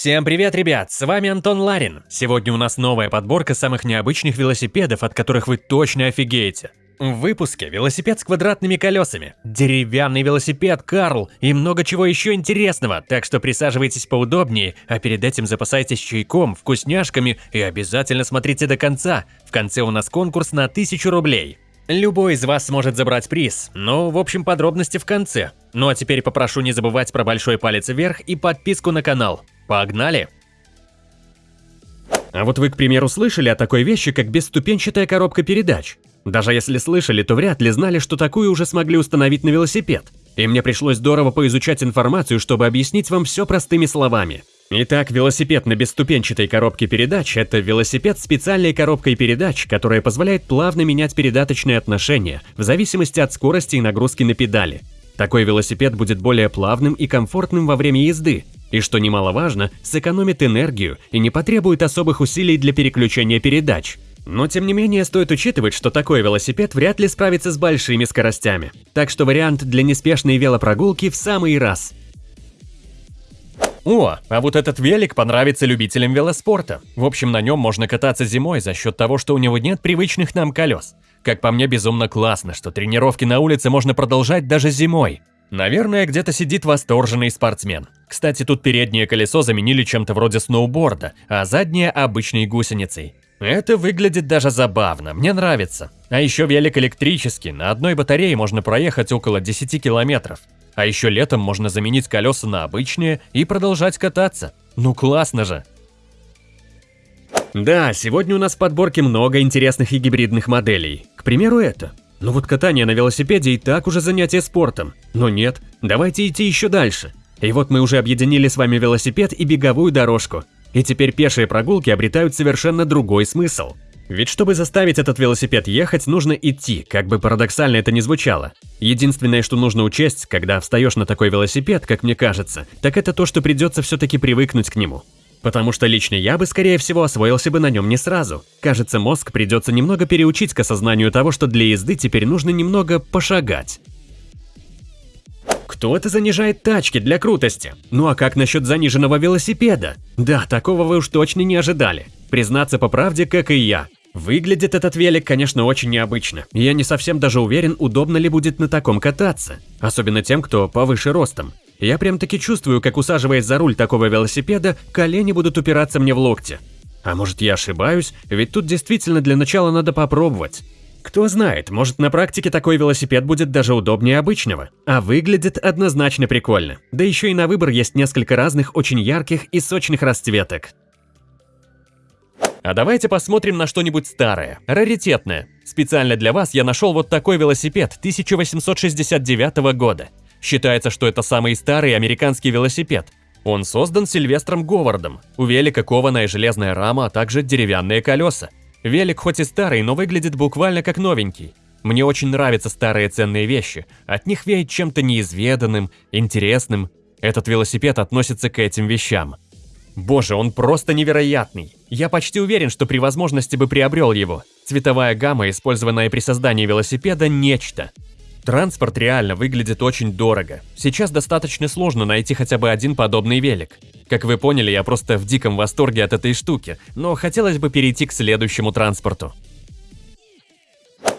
Всем привет, ребят! С вами Антон Ларин. Сегодня у нас новая подборка самых необычных велосипедов, от которых вы точно офигеете. В выпуске велосипед с квадратными колесами, деревянный велосипед Карл и много чего еще интересного, так что присаживайтесь поудобнее, а перед этим запасайтесь чайком, вкусняшками и обязательно смотрите до конца. В конце у нас конкурс на 1000 рублей. Любой из вас сможет забрать приз, но в общем подробности в конце. Ну а теперь попрошу не забывать про большой палец вверх и подписку на канал. Погнали! А вот вы, к примеру, слышали о такой вещи, как бесступенчатая коробка передач? Даже если слышали, то вряд ли знали, что такую уже смогли установить на велосипед. И мне пришлось здорово поизучать информацию, чтобы объяснить вам все простыми словами. Итак, велосипед на бесступенчатой коробке передач – это велосипед с специальной коробкой передач, которая позволяет плавно менять передаточные отношения в зависимости от скорости и нагрузки на педали. Такой велосипед будет более плавным и комфортным во время езды, и, что немаловажно, сэкономит энергию и не потребует особых усилий для переключения передач. Но тем не менее стоит учитывать, что такой велосипед вряд ли справится с большими скоростями. Так что вариант для неспешной велопрогулки в самый раз. О, а вот этот велик понравится любителям велоспорта. В общем, на нем можно кататься зимой за счет того, что у него нет привычных нам колес. Как по мне, безумно классно, что тренировки на улице можно продолжать даже зимой. Наверное, где-то сидит восторженный спортсмен. Кстати, тут переднее колесо заменили чем-то вроде сноуборда, а заднее – обычной гусеницей. Это выглядит даже забавно, мне нравится. А еще велик электрический, на одной батарее можно проехать около 10 километров. А еще летом можно заменить колеса на обычные и продолжать кататься. Ну классно же! Да, сегодня у нас в подборке много интересных и гибридных моделей. К примеру, это. Ну вот катание на велосипеде и так уже занятие спортом. Но нет, давайте идти еще дальше. И вот мы уже объединили с вами велосипед и беговую дорожку. И теперь пешие прогулки обретают совершенно другой смысл. Ведь чтобы заставить этот велосипед ехать, нужно идти, как бы парадоксально это ни звучало. Единственное, что нужно учесть, когда встаешь на такой велосипед, как мне кажется, так это то, что придется все-таки привыкнуть к нему. Потому что лично я бы, скорее всего, освоился бы на нем не сразу. Кажется, мозг придется немного переучить к осознанию того, что для езды теперь нужно немного пошагать. Кто-то занижает тачки для крутости. Ну а как насчет заниженного велосипеда? Да, такого вы уж точно не ожидали. Признаться по правде, как и я. Выглядит этот велик, конечно, очень необычно. Я не совсем даже уверен, удобно ли будет на таком кататься. Особенно тем, кто повыше ростом. Я прям-таки чувствую, как усаживаясь за руль такого велосипеда, колени будут упираться мне в локти. А может я ошибаюсь, ведь тут действительно для начала надо попробовать. Кто знает, может на практике такой велосипед будет даже удобнее обычного. А выглядит однозначно прикольно. Да еще и на выбор есть несколько разных очень ярких и сочных расцветок. А давайте посмотрим на что-нибудь старое, раритетное. Специально для вас я нашел вот такой велосипед 1869 года. Считается, что это самый старый американский велосипед. Он создан Сильвестром Говардом. У велика кованая железная рама, а также деревянные колеса. Велик хоть и старый, но выглядит буквально как новенький. Мне очень нравятся старые ценные вещи. От них веет чем-то неизведанным, интересным. Этот велосипед относится к этим вещам. Боже, он просто невероятный. Я почти уверен, что при возможности бы приобрел его. Цветовая гамма, использованная при создании велосипеда, нечто. Транспорт реально выглядит очень дорого. Сейчас достаточно сложно найти хотя бы один подобный велик. Как вы поняли, я просто в диком восторге от этой штуки, но хотелось бы перейти к следующему транспорту.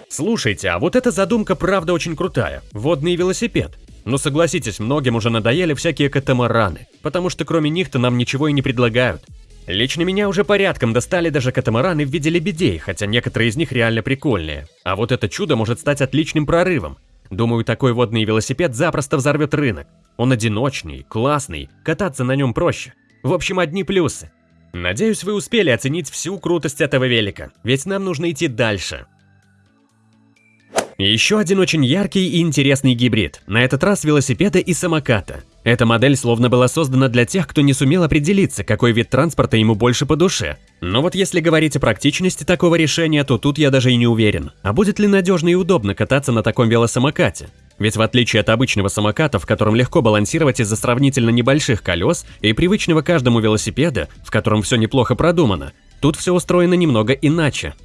Слушайте, а вот эта задумка правда очень крутая. Водный велосипед. Но согласитесь, многим уже надоели всякие катамараны, потому что кроме них-то нам ничего и не предлагают. Лично меня уже порядком достали даже катамараны в виде лебедей, хотя некоторые из них реально прикольные. А вот это чудо может стать отличным прорывом. Думаю, такой водный велосипед запросто взорвет рынок. Он одиночный, классный, кататься на нем проще. В общем, одни плюсы. Надеюсь, вы успели оценить всю крутость этого велика, ведь нам нужно идти дальше. Еще один очень яркий и интересный гибрид, на этот раз велосипеда и самоката. Эта модель словно была создана для тех, кто не сумел определиться, какой вид транспорта ему больше по душе. Но вот если говорить о практичности такого решения, то тут я даже и не уверен. А будет ли надежно и удобно кататься на таком велосамокате? Ведь в отличие от обычного самоката, в котором легко балансировать из-за сравнительно небольших колес и привычного каждому велосипеда, в котором все неплохо продумано, тут все устроено немного иначе.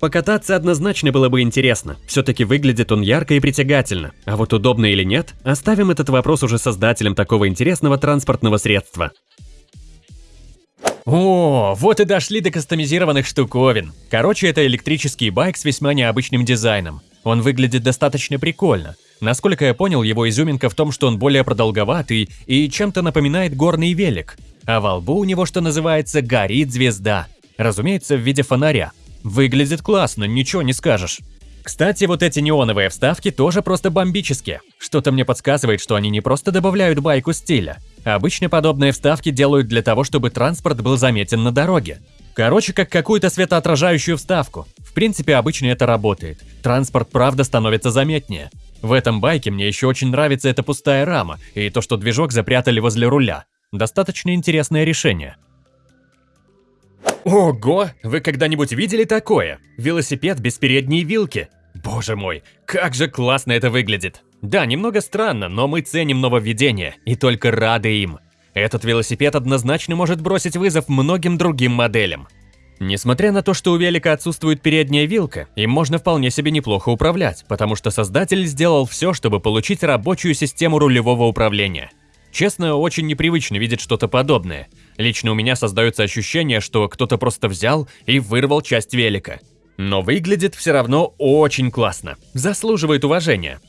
Покататься однозначно было бы интересно, все-таки выглядит он ярко и притягательно, а вот удобно или нет, оставим этот вопрос уже создателям такого интересного транспортного средства. О, вот и дошли до кастомизированных штуковин. Короче, это электрический байк с весьма необычным дизайном. Он выглядит достаточно прикольно. Насколько я понял, его изюминка в том, что он более продолговатый и чем-то напоминает горный велик. А во лбу у него, что называется, горит звезда. Разумеется, в виде фонаря. Выглядит классно, ничего не скажешь. Кстати, вот эти неоновые вставки тоже просто бомбические. Что-то мне подсказывает, что они не просто добавляют байку стиля. Обычно подобные вставки делают для того, чтобы транспорт был заметен на дороге. Короче, как какую-то светоотражающую вставку. В принципе, обычно это работает. Транспорт правда становится заметнее. В этом байке мне еще очень нравится эта пустая рама и то, что движок запрятали возле руля. Достаточно интересное решение. Ого! Вы когда-нибудь видели такое? Велосипед без передней вилки. Боже мой, как же классно это выглядит. Да, немного странно, но мы ценим нововведения и только рады им. Этот велосипед однозначно может бросить вызов многим другим моделям. Несмотря на то, что у велика отсутствует передняя вилка, им можно вполне себе неплохо управлять, потому что создатель сделал все, чтобы получить рабочую систему рулевого управления. Честно, очень непривычно видеть что-то подобное. Лично у меня создается ощущение, что кто-то просто взял и вырвал часть велика. Но выглядит все равно очень классно. Заслуживает уважения.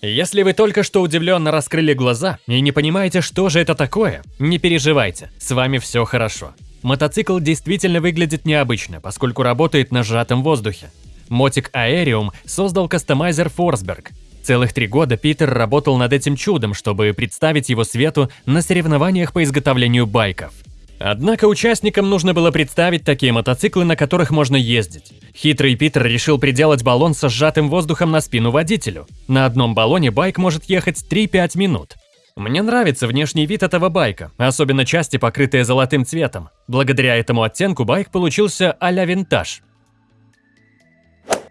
Если вы только что удивленно раскрыли глаза и не понимаете, что же это такое, не переживайте, с вами все хорошо. Мотоцикл действительно выглядит необычно, поскольку работает на сжатом воздухе. Мотик Aerium создал кастомайзер Forsberg. Целых три года Питер работал над этим чудом, чтобы представить его свету на соревнованиях по изготовлению байков. Однако участникам нужно было представить такие мотоциклы, на которых можно ездить. Хитрый Питер решил приделать баллон со сжатым воздухом на спину водителю. На одном баллоне байк может ехать 3-5 минут. Мне нравится внешний вид этого байка, особенно части, покрытые золотым цветом. Благодаря этому оттенку байк получился а-ля винтаж.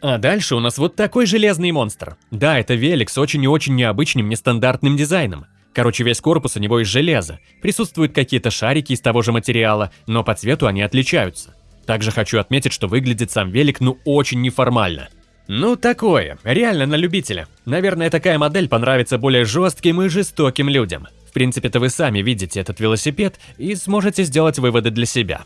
А дальше у нас вот такой железный монстр. Да, это велик с очень и очень необычным нестандартным дизайном. Короче, весь корпус у него из железа. Присутствуют какие-то шарики из того же материала, но по цвету они отличаются. Также хочу отметить, что выглядит сам велик ну очень неформально. Ну такое, реально на любителя. Наверное, такая модель понравится более жестким и жестоким людям. В принципе-то вы сами видите этот велосипед и сможете сделать выводы для себя.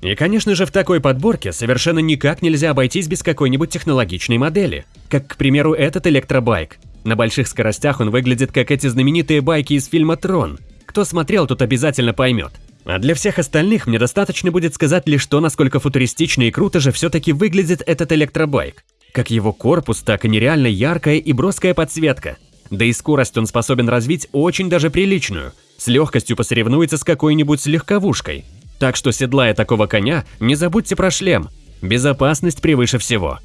И, конечно же, в такой подборке совершенно никак нельзя обойтись без какой-нибудь технологичной модели, как, к примеру, этот электробайк. На больших скоростях он выглядит как эти знаменитые байки из фильма «Трон». Кто смотрел, тот обязательно поймет. А для всех остальных мне достаточно будет сказать лишь то, насколько футуристично и круто же все-таки выглядит этот электробайк. Как его корпус, так и нереально яркая и броская подсветка. Да и скорость он способен развить очень даже приличную. С легкостью посоревнуется с какой-нибудь легковушкой. Так что, седлая такого коня, не забудьте про шлем. Безопасность превыше всего.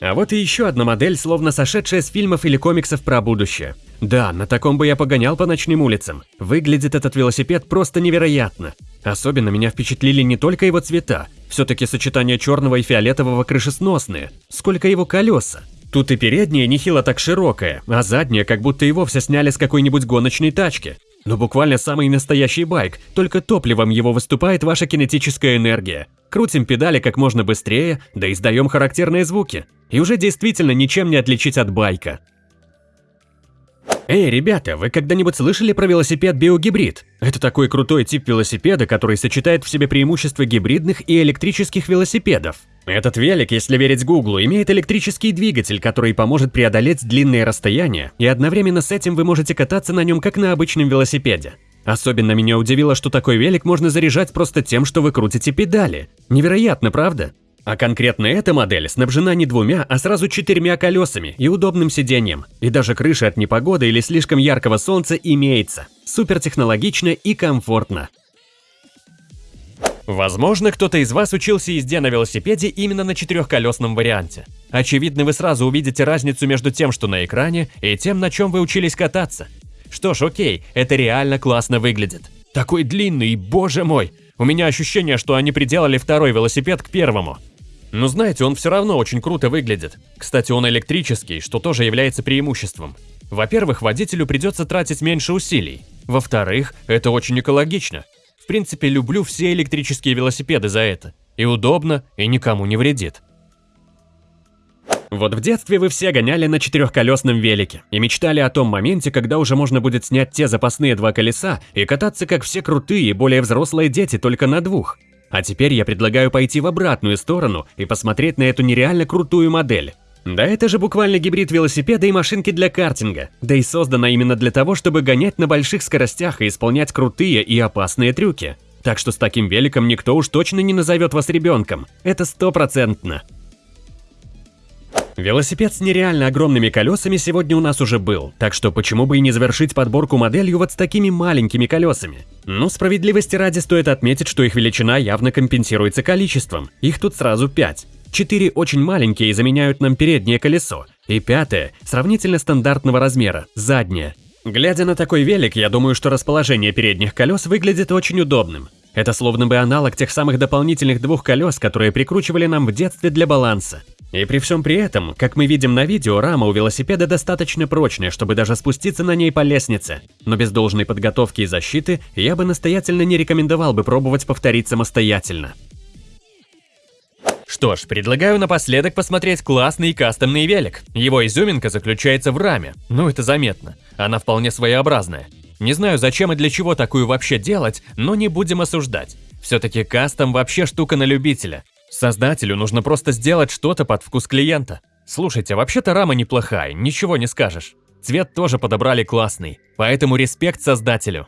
А вот и еще одна модель, словно сошедшая с фильмов или комиксов про будущее. Да, на таком бы я погонял по ночным улицам. Выглядит этот велосипед просто невероятно. Особенно меня впечатлили не только его цвета, все-таки сочетание черного и фиолетового крышесносные, сколько его колеса. Тут и передняя нехило так широкая, а задняя как будто и вовсе сняли с какой-нибудь гоночной тачки. Но буквально самый настоящий байк, только топливом его выступает ваша кинетическая энергия. Крутим педали как можно быстрее, да издаем характерные звуки. И уже действительно ничем не отличить от байка. Эй, ребята, вы когда-нибудь слышали про велосипед биогибрид? Это такой крутой тип велосипеда, который сочетает в себе преимущества гибридных и электрических велосипедов. Этот велик, если верить Гуглу, имеет электрический двигатель, который поможет преодолеть длинные расстояния, и одновременно с этим вы можете кататься на нем как на обычном велосипеде. Особенно меня удивило, что такой велик можно заряжать просто тем, что вы крутите педали. Невероятно, правда? А конкретно эта модель снабжена не двумя, а сразу четырьмя колесами и удобным сиденьем. И даже крыша от непогоды или слишком яркого солнца имеется. Супер технологично и комфортно. Возможно, кто-то из вас учился езде на велосипеде именно на четырехколесном варианте. Очевидно, вы сразу увидите разницу между тем, что на экране, и тем, на чем вы учились кататься. Что ж, окей, это реально классно выглядит. Такой длинный, боже мой! У меня ощущение, что они приделали второй велосипед к первому. Но знаете, он все равно очень круто выглядит. Кстати, он электрический, что тоже является преимуществом. Во-первых, водителю придется тратить меньше усилий. Во-вторых, это очень экологично. В принципе, люблю все электрические велосипеды за это. И удобно, и никому не вредит. Вот в детстве вы все гоняли на четырехколесном велике и мечтали о том моменте, когда уже можно будет снять те запасные два колеса и кататься как все крутые и более взрослые дети только на двух. А теперь я предлагаю пойти в обратную сторону и посмотреть на эту нереально крутую модель. Да это же буквально гибрид велосипеда и машинки для картинга, да и создана именно для того, чтобы гонять на больших скоростях и исполнять крутые и опасные трюки. Так что с таким великом никто уж точно не назовет вас ребенком, это стопроцентно. Велосипед с нереально огромными колесами сегодня у нас уже был, так что почему бы и не завершить подборку моделью вот с такими маленькими колесами? Ну, справедливости ради стоит отметить, что их величина явно компенсируется количеством, их тут сразу 5. Четыре очень маленькие заменяют нам переднее колесо, и пятое, сравнительно стандартного размера, заднее. Глядя на такой велик, я думаю, что расположение передних колес выглядит очень удобным. Это словно бы аналог тех самых дополнительных двух колес, которые прикручивали нам в детстве для баланса. И при всем при этом, как мы видим на видео, рама у велосипеда достаточно прочная, чтобы даже спуститься на ней по лестнице. Но без должной подготовки и защиты я бы настоятельно не рекомендовал бы пробовать повторить самостоятельно. Что ж, предлагаю напоследок посмотреть классный кастомный велик. Его изюминка заключается в раме, ну это заметно. Она вполне своеобразная. Не знаю, зачем и для чего такую вообще делать, но не будем осуждать. Все-таки кастом вообще штука на любителя. Создателю нужно просто сделать что-то под вкус клиента. Слушайте, вообще-то рама неплохая, ничего не скажешь. Цвет тоже подобрали классный, поэтому респект создателю.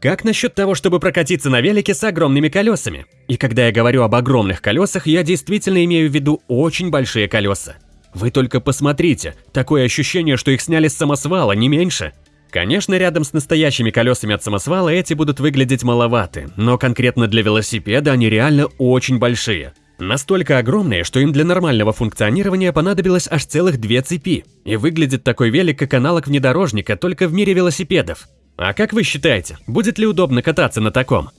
Как насчет того, чтобы прокатиться на велике с огромными колесами? И когда я говорю об огромных колесах, я действительно имею в виду очень большие колеса. Вы только посмотрите, такое ощущение, что их сняли с самосвала, не меньше. Конечно, рядом с настоящими колесами от самосвала эти будут выглядеть маловаты, но конкретно для велосипеда они реально очень большие. Настолько огромные, что им для нормального функционирования понадобилось аж целых две цепи. И выглядит такой велик как аналог внедорожника только в мире велосипедов. А как вы считаете, будет ли удобно кататься на таком?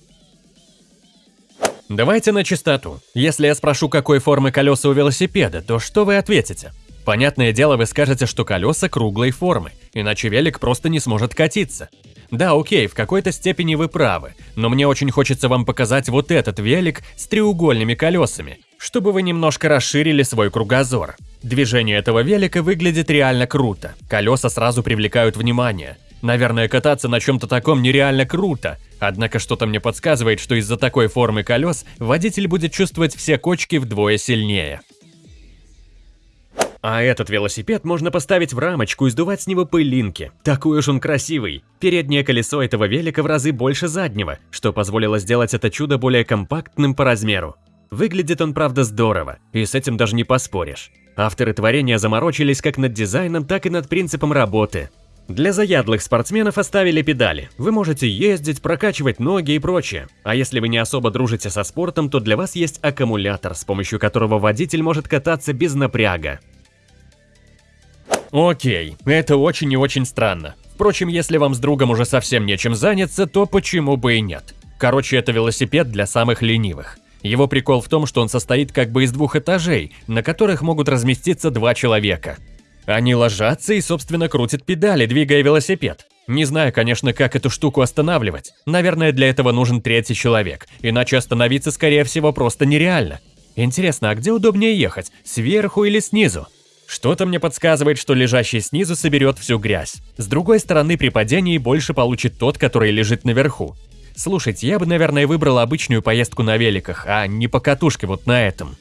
Давайте на чистоту. Если я спрошу, какой формы колеса у велосипеда, то что вы ответите? Понятное дело, вы скажете, что колеса круглой формы, иначе велик просто не сможет катиться. Да, окей, в какой-то степени вы правы, но мне очень хочется вам показать вот этот велик с треугольными колесами, чтобы вы немножко расширили свой кругозор. Движение этого велика выглядит реально круто, колеса сразу привлекают внимание. Наверное, кататься на чем-то таком нереально круто, однако что-то мне подсказывает, что из-за такой формы колес водитель будет чувствовать все кочки вдвое сильнее. А этот велосипед можно поставить в рамочку и сдувать с него пылинки. Такой уж он красивый. Переднее колесо этого велика в разы больше заднего, что позволило сделать это чудо более компактным по размеру. Выглядит он, правда, здорово, и с этим даже не поспоришь. Авторы творения заморочились как над дизайном, так и над принципом работы. Для заядлых спортсменов оставили педали. Вы можете ездить, прокачивать ноги и прочее. А если вы не особо дружите со спортом, то для вас есть аккумулятор, с помощью которого водитель может кататься без напряга. Окей, это очень и очень странно. Впрочем, если вам с другом уже совсем нечем заняться, то почему бы и нет? Короче, это велосипед для самых ленивых. Его прикол в том, что он состоит как бы из двух этажей, на которых могут разместиться два человека. Они ложатся и, собственно, крутят педали, двигая велосипед. Не знаю, конечно, как эту штуку останавливать. Наверное, для этого нужен третий человек, иначе остановиться, скорее всего, просто нереально. Интересно, а где удобнее ехать, сверху или снизу? Что-то мне подсказывает, что лежащий снизу соберет всю грязь. С другой стороны, при падении больше получит тот, который лежит наверху. Слушайте, я бы, наверное, выбрал обычную поездку на великах, а не по катушке вот на этом.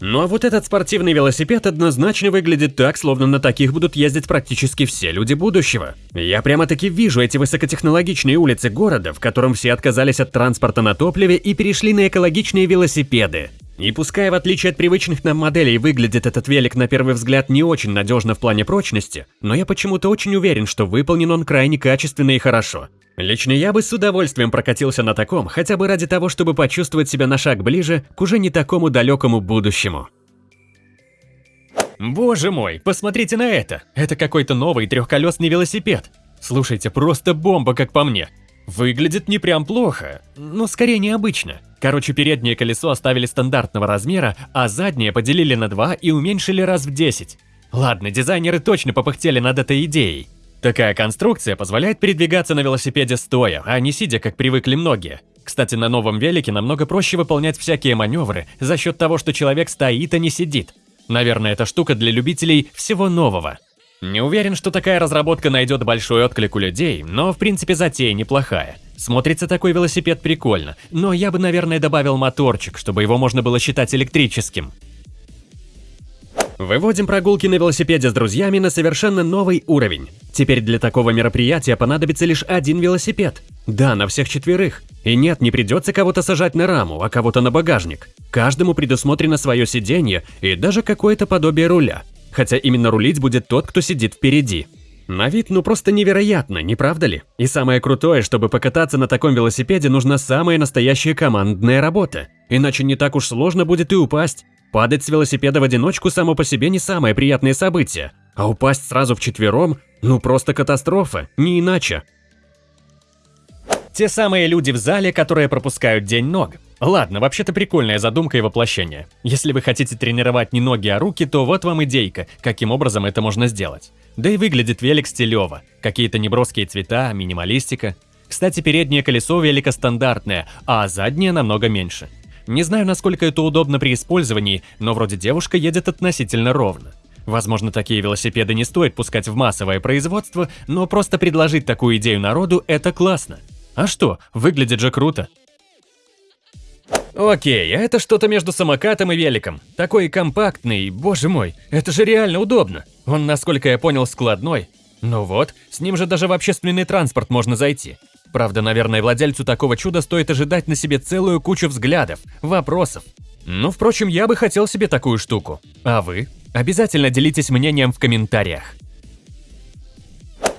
Ну а вот этот спортивный велосипед однозначно выглядит так, словно на таких будут ездить практически все люди будущего. Я прямо-таки вижу эти высокотехнологичные улицы города, в котором все отказались от транспорта на топливе и перешли на экологичные велосипеды. И пускай в отличие от привычных нам моделей выглядит этот велик на первый взгляд не очень надежно в плане прочности, но я почему-то очень уверен, что выполнен он крайне качественно и хорошо. Лично я бы с удовольствием прокатился на таком, хотя бы ради того, чтобы почувствовать себя на шаг ближе к уже не такому далекому будущему. Боже мой, посмотрите на это! Это какой-то новый трехколесный велосипед. Слушайте, просто бомба, как по мне. Выглядит не прям плохо, но скорее необычно. Короче, переднее колесо оставили стандартного размера, а заднее поделили на два и уменьшили раз в 10. Ладно, дизайнеры точно попыхтели над этой идеей. Такая конструкция позволяет передвигаться на велосипеде стоя, а не сидя, как привыкли многие. Кстати, на новом велике намного проще выполнять всякие маневры за счет того, что человек стоит, а не сидит. Наверное, эта штука для любителей всего нового. Не уверен, что такая разработка найдет большой отклик у людей, но в принципе затея неплохая. Смотрится такой велосипед прикольно, но я бы, наверное, добавил моторчик, чтобы его можно было считать электрическим. Выводим прогулки на велосипеде с друзьями на совершенно новый уровень. Теперь для такого мероприятия понадобится лишь один велосипед. Да, на всех четверых. И нет, не придется кого-то сажать на раму, а кого-то на багажник. Каждому предусмотрено свое сиденье и даже какое-то подобие руля. Хотя именно рулить будет тот, кто сидит впереди. На вид ну просто невероятно, не правда ли? И самое крутое, чтобы покататься на таком велосипеде, нужна самая настоящая командная работа. Иначе не так уж сложно будет и упасть. Падать с велосипеда в одиночку само по себе не самое приятное событие, а упасть сразу вчетвером – ну просто катастрофа, не иначе. Те самые люди в зале, которые пропускают день ног. Ладно, вообще-то прикольная задумка и воплощение. Если вы хотите тренировать не ноги, а руки, то вот вам идейка, каким образом это можно сделать. Да и выглядит велик стилево. Какие-то неброские цвета, минималистика. Кстати, переднее колесо велика стандартное, а заднее намного меньше. Не знаю, насколько это удобно при использовании, но вроде девушка едет относительно ровно. Возможно, такие велосипеды не стоит пускать в массовое производство, но просто предложить такую идею народу – это классно. А что, выглядит же круто. Окей, а это что-то между самокатом и великом. Такой компактный, боже мой, это же реально удобно. Он, насколько я понял, складной. Ну вот, с ним же даже в общественный транспорт можно зайти. Правда, наверное, владельцу такого чуда стоит ожидать на себе целую кучу взглядов, вопросов. Ну, впрочем, я бы хотел себе такую штуку. А вы? Обязательно делитесь мнением в комментариях.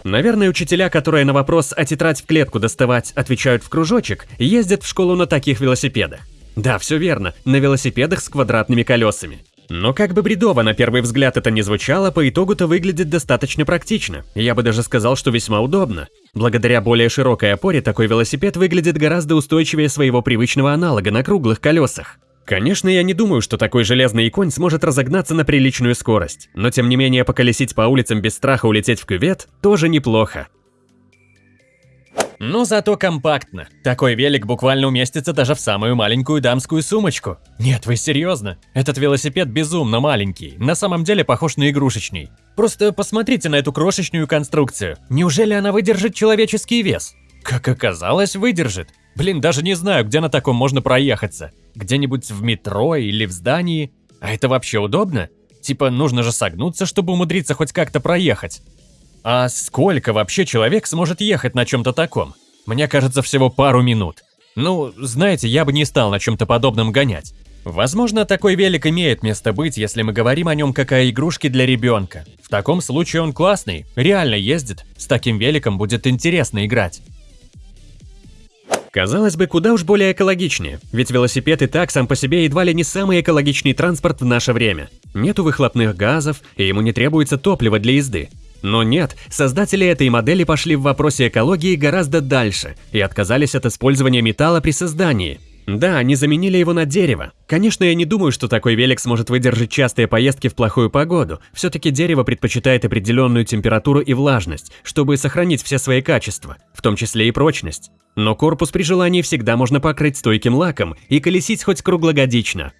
Наверное, учителя, которые на вопрос «а тетрадь в клетку доставать» отвечают в кружочек, ездят в школу на таких велосипедах. Да, все верно, на велосипедах с квадратными колесами. Но как бы бредово на первый взгляд это не звучало, по итогу-то выглядит достаточно практично. Я бы даже сказал, что весьма удобно. Благодаря более широкой опоре такой велосипед выглядит гораздо устойчивее своего привычного аналога на круглых колесах. Конечно, я не думаю, что такой железный конь сможет разогнаться на приличную скорость, но тем не менее поколесить по улицам без страха улететь в кювет тоже неплохо. Но зато компактно. Такой велик буквально уместится даже в самую маленькую дамскую сумочку. Нет, вы серьезно? Этот велосипед безумно маленький, на самом деле похож на игрушечный. Просто посмотрите на эту крошечную конструкцию. Неужели она выдержит человеческий вес? Как оказалось, выдержит. Блин, даже не знаю, где на таком можно проехаться. Где-нибудь в метро или в здании. А это вообще удобно? Типа, нужно же согнуться, чтобы умудриться хоть как-то проехать. А сколько вообще человек сможет ехать на чем-то таком? Мне кажется, всего пару минут. Ну, знаете, я бы не стал на чем-то подобном гонять. Возможно, такой велик имеет место быть, если мы говорим о нем как о игрушке для ребенка. В таком случае он классный, реально ездит, с таким великом будет интересно играть. Казалось бы, куда уж более экологичнее, ведь велосипед и так сам по себе едва ли не самый экологичный транспорт в наше время. Нету выхлопных газов, и ему не требуется топливо для езды. Но нет, создатели этой модели пошли в вопросе экологии гораздо дальше и отказались от использования металла при создании. Да, они заменили его на дерево. Конечно, я не думаю, что такой велик сможет выдержать частые поездки в плохую погоду. Все-таки дерево предпочитает определенную температуру и влажность, чтобы сохранить все свои качества, в том числе и прочность. Но корпус при желании всегда можно покрыть стойким лаком и колесить хоть круглогодично.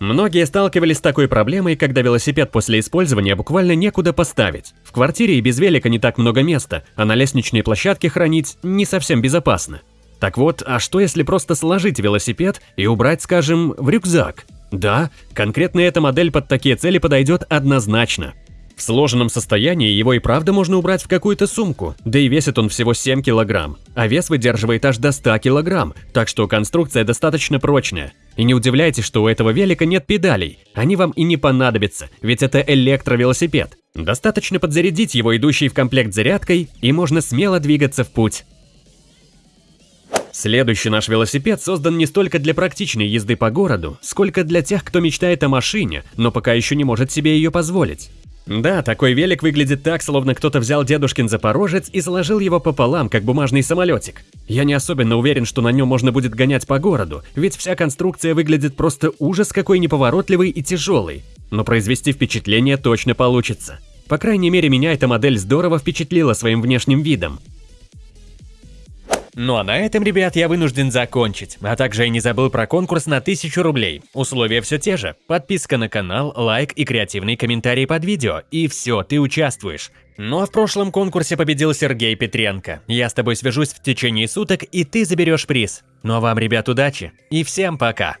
Многие сталкивались с такой проблемой, когда велосипед после использования буквально некуда поставить. В квартире и без велика не так много места, а на лестничной площадке хранить не совсем безопасно. Так вот, а что если просто сложить велосипед и убрать, скажем, в рюкзак? Да, конкретно эта модель под такие цели подойдет однозначно. В сложенном состоянии его и правда можно убрать в какую-то сумку, да и весит он всего 7 килограмм, а вес выдерживает аж до 100 килограмм, так что конструкция достаточно прочная. И не удивляйтесь, что у этого велика нет педалей, они вам и не понадобятся, ведь это электровелосипед. Достаточно подзарядить его идущей в комплект зарядкой, и можно смело двигаться в путь. Следующий наш велосипед создан не столько для практичной езды по городу, сколько для тех, кто мечтает о машине, но пока еще не может себе ее позволить. Да, такой велик выглядит так, словно кто-то взял дедушкин Запорожец и сложил его пополам, как бумажный самолетик. Я не особенно уверен, что на нем можно будет гонять по городу, ведь вся конструкция выглядит просто ужас какой неповоротливый и тяжелый. Но произвести впечатление точно получится. По крайней мере, меня эта модель здорово впечатлила своим внешним видом. Ну а на этом, ребят, я вынужден закончить. А также я не забыл про конкурс на 1000 рублей. Условия все те же. Подписка на канал, лайк и креативный комментарий под видео. И все, ты участвуешь. Ну а в прошлом конкурсе победил Сергей Петренко. Я с тобой свяжусь в течение суток, и ты заберешь приз. Ну а вам, ребят, удачи. И всем пока.